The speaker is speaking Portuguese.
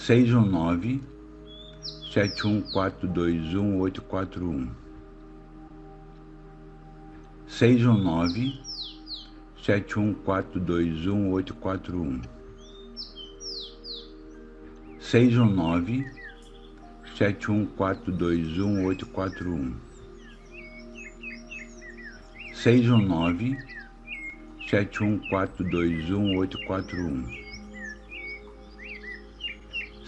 seis um nove Sete um quatro dois um oito quatro um. seis um nove. Sete um quatro dois um oito quatro um. seis um nove. Sete um quatro dois um oito quatro um. seis um nove. Sete um quatro dois um oito quatro um.